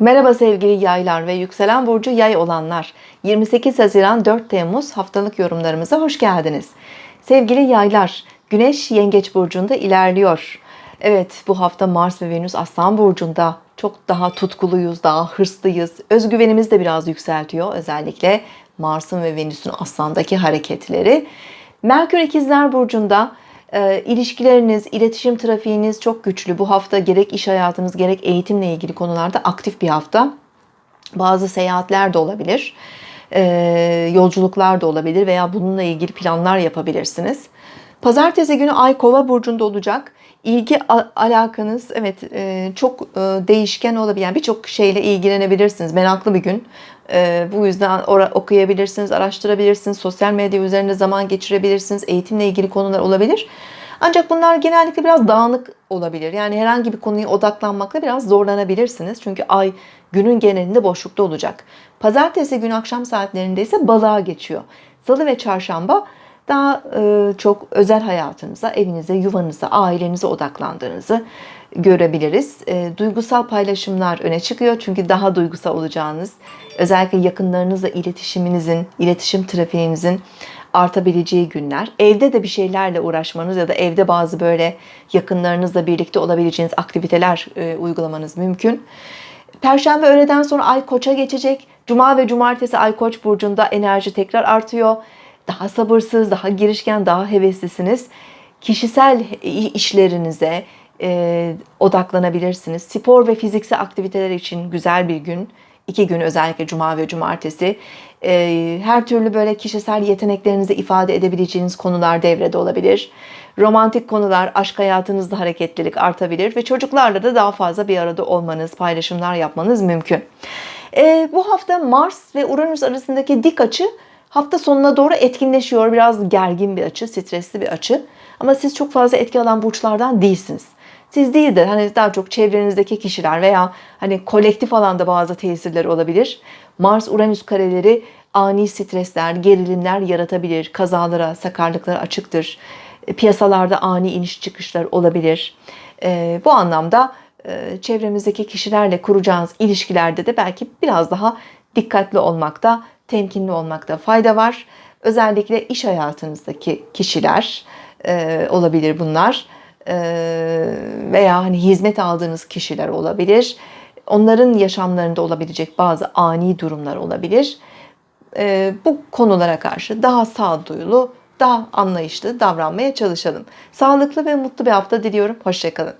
Merhaba sevgili yaylar ve yükselen burcu yay olanlar. 28 Haziran 4 Temmuz haftalık yorumlarımıza hoş geldiniz. Sevgili yaylar, Güneş Yengeç burcunda ilerliyor. Evet, bu hafta Mars ve Venüs Aslan burcunda çok daha tutkuluyuz, daha hırslıyız. Özgüvenimiz de biraz yükseltiyor özellikle Mars'ın ve Venüs'ün Aslan'daki hareketleri. Merkür İkizler burcunda e, ilişkileriniz, iletişim trafiğiniz çok güçlü. Bu hafta gerek iş hayatınız gerek eğitimle ilgili konularda aktif bir hafta. Bazı seyahatler de olabilir. E, yolculuklar da olabilir veya bununla ilgili planlar yapabilirsiniz. Pazartesi günü Ay Kova burcunda olacak. İlgi alakanız evet e, çok e, değişken olabilen birçok şeyle ilgilenebilirsiniz. Meraklı bir gün. E, bu yüzden okuyabilirsiniz, araştırabilirsiniz, sosyal medya üzerinde zaman geçirebilirsiniz, eğitimle ilgili konular olabilir. Ancak bunlar genellikle biraz dağınık olabilir. Yani herhangi bir konuya odaklanmakla biraz zorlanabilirsiniz. Çünkü ay günün genelinde boşlukta olacak. Pazartesi günü akşam saatlerinde ise balığa geçiyor. Salı ve çarşamba daha e, çok özel hayatınıza, evinize, yuvanıza, ailenize odaklandığınızı görebiliriz. E, duygusal paylaşımlar öne çıkıyor çünkü daha duygusal olacağınız, özellikle yakınlarınızla iletişiminizin, iletişim trafiğinizin artabileceği günler. Evde de bir şeylerle uğraşmanız ya da evde bazı böyle yakınlarınızla birlikte olabileceğiniz aktiviteler e, uygulamanız mümkün. Perşembe öğleden sonra Ay Koç'a geçecek. Cuma ve Cumartesi Ay Koç burcunda enerji tekrar artıyor daha sabırsız, daha girişken, daha heveslisiniz. Kişisel işlerinize e, odaklanabilirsiniz. Spor ve fiziksel aktiviteler için güzel bir gün. İki gün özellikle cuma ve cumartesi. E, her türlü böyle kişisel yeteneklerinizi ifade edebileceğiniz konular devrede olabilir. Romantik konular, aşk hayatınızda hareketlilik artabilir ve çocuklarla da daha fazla bir arada olmanız, paylaşımlar yapmanız mümkün. E, bu hafta Mars ve Uranüs arasındaki dik açı hafta sonuna doğru etkinleşiyor. Biraz gergin bir açı, stresli bir açı. Ama siz çok fazla etki alan burçlardan değilsiniz. Siz değil de hani daha çok çevrenizdeki kişiler veya hani kolektif alanda bazı tesirleri olabilir. Mars Uranüs kareleri ani stresler, gerilimler yaratabilir. Kazalara, sakarlıklara açıktır. E, piyasalarda ani iniş çıkışlar olabilir. E, bu anlamda e, çevremizdeki kişilerle kuracağınız ilişkilerde de belki biraz daha dikkatli olmakta temkinli olmakta fayda var. Özellikle iş hayatınızdaki kişiler e, olabilir bunlar e, veya hani hizmet aldığınız kişiler olabilir. Onların yaşamlarında olabilecek bazı ani durumlar olabilir. E, bu konulara karşı daha sağduyulu, daha anlayışlı davranmaya çalışalım. Sağlıklı ve mutlu bir hafta diliyorum. Hoşçakalın.